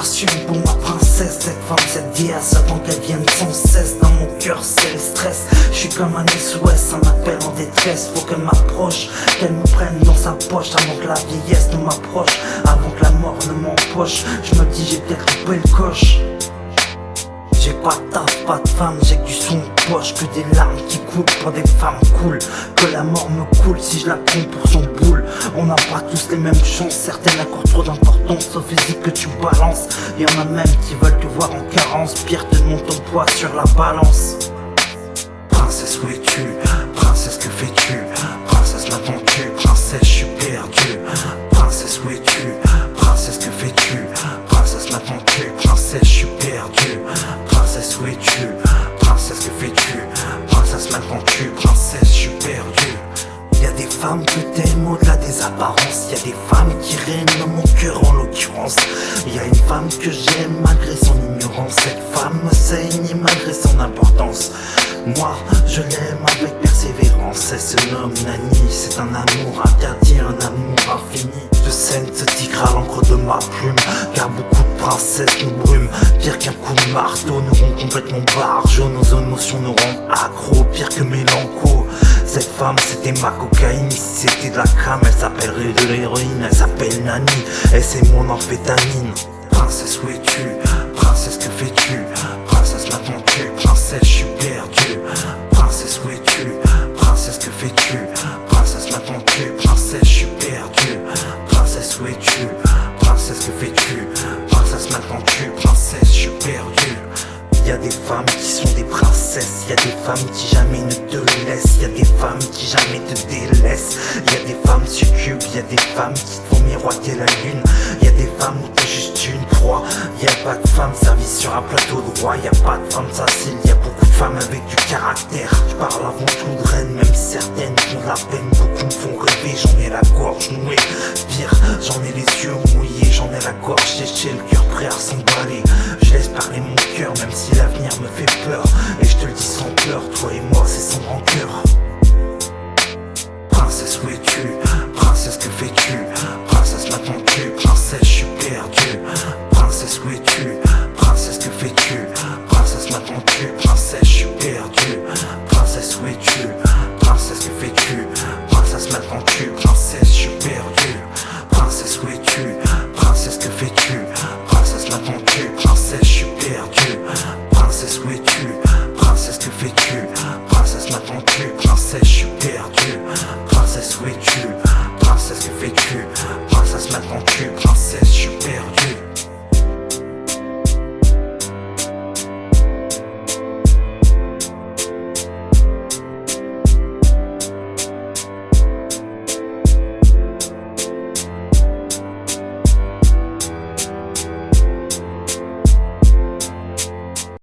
frustration pour ma princesse Cette femme, cette déesse, attend qu'elle vienne sans cesse. Dans mon cœur c'est le stress. Je suis comme un SOS, un appel en détresse. Faut qu'elle m'approche, qu'elle me prenne dans sa poche Avant que la vieillesse ne m'approche. Avant que la mort ne m'empoche. Je me dis j'ai peut-être coupé le coche j'ai pas de taf, pas de femme, j'ai que du son de poche Que des larmes qui coulent pour des femmes cool Que la mort me coule si je la prends pour son boule. On n'a pas tous les mêmes chances, certaines accordent trop d'importance au physique que tu balances. Y'en a même qui veulent te voir en carence Pire te monte ton poids sur la balance. Princesse où es-tu? Princesse que fais-tu? Princesse m'attends-tu Princesse je suis perdu. Princesse où es-tu? Princesse que fais-tu? Y'a des femmes qui règnent dans mon cœur en l'occurrence. Y'a une femme que j'aime malgré son ignorance. Cette femme me saigne malgré son importance. Moi je l'aime avec persévérance. Elle se nomme Nani. C'est un amour interdit, un amour infini. Je scène ce tigre à l'encre de ma plume. Car beaucoup de princesses nous brument. Pire qu'un coup de marteau nous rend complètement barjo Nos émotions nous rendent accro Pire que mélanco cette femme c'était ma cocaïne, si c'était de la crème Elle s'appellerait de l'héroïne, elle s'appelle Nani Et c'est mon amphétamine. Princesse où es-tu? Princesse que fais-tu? Princesse m'attends-tu Princesse je suis perdu. Princesse où es-tu? Princesse que fais-tu? Princesse m'attends-tu Princesse je suis perdu. Princesse où es-tu? Princesse que fais-tu? Princesse m'attends-tu des femmes qui jamais ne te laissent. Y'a des femmes qui jamais te délaissent. Y'a des femmes succubes Y'a des femmes qui te font miroiter la lune. Y'a des femmes où t'es juste une proie. Y'a pas de femmes servies sur un plateau de roi. Y'a pas de femmes faciles Y'a beaucoup de femmes avec du caractère. Je parle avant tout de reines Même certaines de la peine Beaucoup me font J'en ai la gorge nouée. Pire j'en ai les yeux mouillés. J'en ai la gorge séchée Le cœur prêt à s'emballer. Je laisse parler mon cœur Même si l'avenir me fait peur. Et je te le dis sans peur Toi et moi c'est sans rancœur. Princesse où es-tu? Princesse que fais-tu? Princesse m'attends-tu Princesse je suis perdu. Princesse où es-tu? Princesse que fais-tu? Princesse m'attends-tu Princesse je suis je mon cul Princesse, je suis perdu. Princesse, où es-tu? Princesse, que fais-tu? Princesse, maintenant tu Princesse, je suis